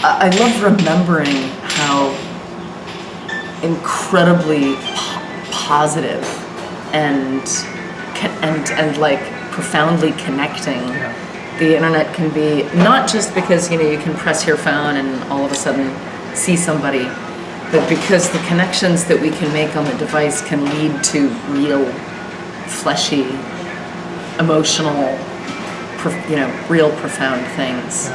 I love remembering how incredibly po- positive and and and like profoundly connecting the internet can be. Not just because you know you can press your phone and all of a sudden see somebody, but because the connections that we can make on the device can lead to real, fleshy, emotional, you know, real profound things.